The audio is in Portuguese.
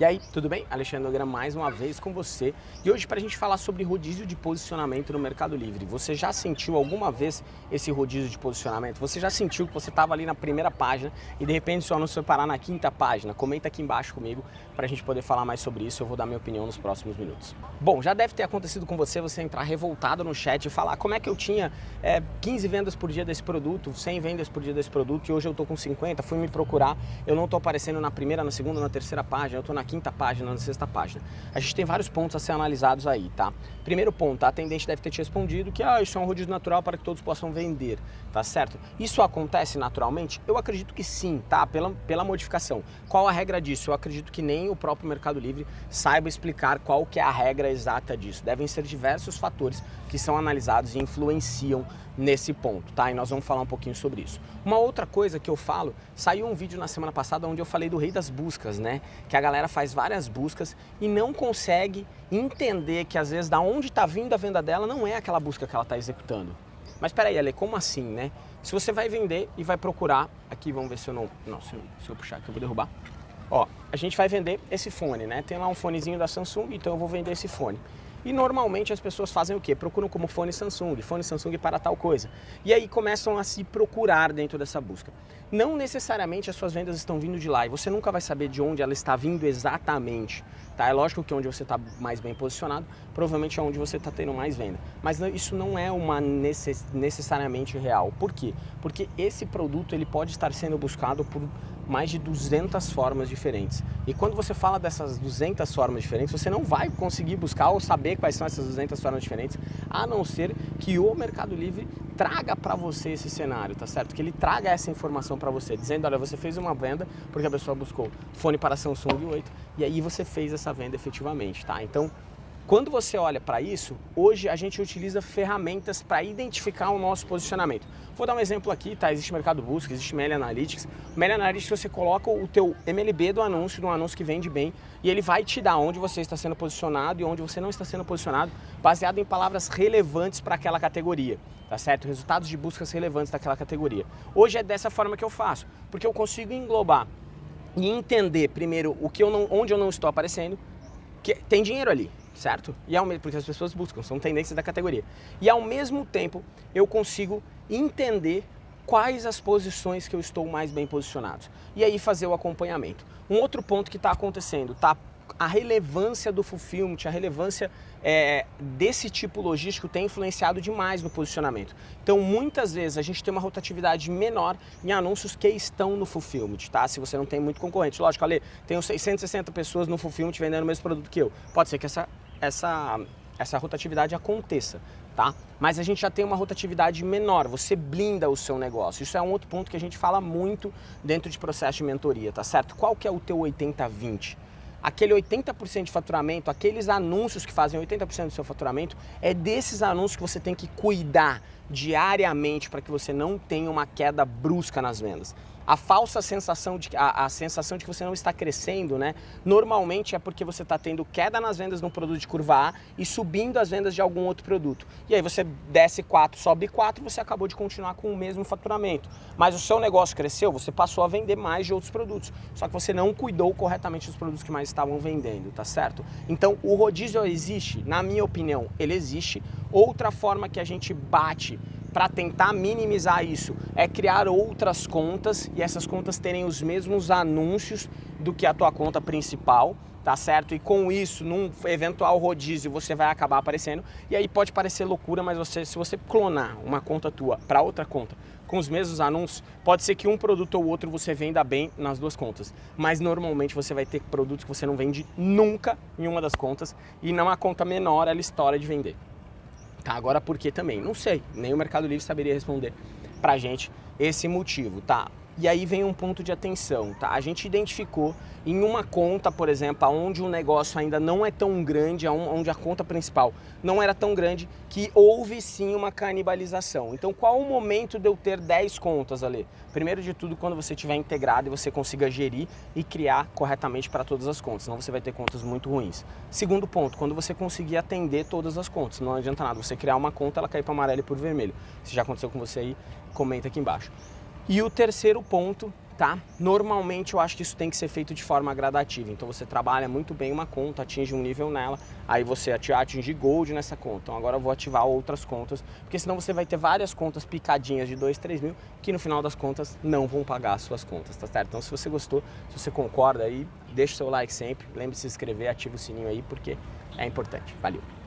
E aí, tudo bem? Alexandre Nogueira mais uma vez com você. E hoje para a gente falar sobre rodízio de posicionamento no Mercado Livre. Você já sentiu alguma vez esse rodízio de posicionamento? Você já sentiu que você estava ali na primeira página e de repente seu anúncio foi parar na quinta página? Comenta aqui embaixo comigo para a gente poder falar mais sobre isso. Eu vou dar minha opinião nos próximos minutos. Bom, já deve ter acontecido com você, você entrar revoltado no chat e falar como é que eu tinha é, 15 vendas por dia desse produto, 100 vendas por dia desse produto e hoje eu estou com 50, fui me procurar, eu não estou aparecendo na primeira, na segunda, na terceira página, eu estou na quinta página, na sexta página. A gente tem vários pontos a ser analisados aí, tá? Primeiro ponto, a atendente deve ter te respondido que ah, isso é um rodízio natural para que todos possam vender, tá certo? Isso acontece naturalmente? Eu acredito que sim, tá? Pela, pela modificação. Qual a regra disso? Eu acredito que nem o próprio Mercado Livre saiba explicar qual que é a regra exata disso. Devem ser diversos fatores que são analisados e influenciam nesse ponto, tá? E nós vamos falar um pouquinho sobre isso. Uma outra coisa que eu falo, saiu um vídeo na semana passada onde eu falei do rei das buscas, né? Que a galera faz várias buscas e não consegue entender que às vezes da onde está vindo a venda dela não é aquela busca que ela está executando. Mas peraí, Ale, como assim, né? Se você vai vender e vai procurar, aqui vamos ver se eu não, não se, eu, se eu puxar aqui eu vou derrubar. Ó, a gente vai vender esse fone, né? Tem lá um fonezinho da Samsung, então eu vou vender esse fone. E normalmente as pessoas fazem o quê? Procuram como fone Samsung, fone Samsung para tal coisa. E aí começam a se procurar dentro dessa busca. Não necessariamente as suas vendas estão vindo de lá e você nunca vai saber de onde ela está vindo exatamente. Tá? É lógico que onde você está mais bem posicionado, provavelmente é onde você está tendo mais venda. Mas isso não é uma necess necessariamente real. Por quê? Porque esse produto ele pode estar sendo buscado por mais de 200 formas diferentes. E quando você fala dessas 200 formas diferentes, você não vai conseguir buscar ou saber quais são essas 200 formas diferentes, a não ser que o Mercado Livre traga para você esse cenário, tá certo? Que ele traga essa informação para você, dizendo, olha, você fez uma venda porque a pessoa buscou fone para Samsung 8 e aí você fez essa venda efetivamente, tá? Então, quando você olha para isso, hoje a gente utiliza ferramentas para identificar o nosso posicionamento. Vou dar um exemplo aqui, tá? Existe Mercado Busca, existe Mail Analytics. Mail Analytics você coloca o teu MLB do anúncio, do anúncio que vende bem, e ele vai te dar onde você está sendo posicionado e onde você não está sendo posicionado, baseado em palavras relevantes para aquela categoria, tá certo? Resultados de buscas relevantes daquela categoria. Hoje é dessa forma que eu faço, porque eu consigo englobar e entender primeiro o que eu não, onde eu não estou aparecendo, que tem dinheiro ali, certo? E ao, porque as pessoas buscam, são tendências da categoria. E ao mesmo tempo eu consigo entender quais as posições que eu estou mais bem posicionado. E aí fazer o acompanhamento. Um outro ponto que está acontecendo, está a relevância do fulfillment, a relevância é, desse tipo logístico tem influenciado demais no posicionamento. Então, muitas vezes, a gente tem uma rotatividade menor em anúncios que estão no fulfillment, tá? Se você não tem muito concorrente. Lógico, Ale, tenho 660 pessoas no fulfillment vendendo o mesmo produto que eu. Pode ser que essa, essa, essa rotatividade aconteça, tá? Mas a gente já tem uma rotatividade menor, você blinda o seu negócio. Isso é um outro ponto que a gente fala muito dentro de processo de mentoria, tá certo? Qual que é o teu 80-20? Aquele 80% de faturamento, aqueles anúncios que fazem 80% do seu faturamento, é desses anúncios que você tem que cuidar diariamente para que você não tenha uma queda brusca nas vendas. A falsa sensação de a, a, sensação de que você não está crescendo, né? Normalmente é porque você está tendo queda nas vendas no produto de curva A e subindo as vendas de algum outro produto. E aí você desce 4, sobe 4, você acabou de continuar com o mesmo faturamento. Mas o seu negócio cresceu, você passou a vender mais de outros produtos. Só que você não cuidou corretamente dos produtos que mais estavam vendendo, tá certo? Então o rodízio existe, na minha opinião, ele existe. Outra forma que a gente bate para tentar minimizar isso é criar outras contas e essas contas terem os mesmos anúncios do que a tua conta principal, tá certo? E com isso, num eventual rodízio, você vai acabar aparecendo. E aí pode parecer loucura, mas você, se você clonar uma conta tua para outra conta com os mesmos anúncios, pode ser que um produto ou outro você venda bem nas duas contas. Mas normalmente você vai ter produtos que você não vende nunca em uma das contas e numa conta menor ela estoura de vender. Tá, agora por que também? Não sei, nem o Mercado Livre saberia responder pra gente esse motivo, tá? E aí vem um ponto de atenção, tá? A gente identificou em uma conta, por exemplo, onde o negócio ainda não é tão grande, onde a conta principal não era tão grande, que houve sim uma canibalização. Então qual o momento de eu ter 10 contas ali? Primeiro de tudo, quando você estiver integrado e você consiga gerir e criar corretamente para todas as contas, senão você vai ter contas muito ruins. Segundo ponto, quando você conseguir atender todas as contas, não adianta nada você criar uma conta, ela cair para amarelo e por vermelho. Se já aconteceu com você aí, comenta aqui embaixo. E o terceiro ponto, tá? Normalmente eu acho que isso tem que ser feito de forma gradativa, então você trabalha muito bem uma conta, atinge um nível nela, aí você atinge gold nessa conta, então agora eu vou ativar outras contas, porque senão você vai ter várias contas picadinhas de 2, 3 mil, que no final das contas não vão pagar as suas contas, tá certo? Então se você gostou, se você concorda aí, deixa o seu like sempre, lembre-se de se inscrever, ativa o sininho aí, porque é importante. Valeu!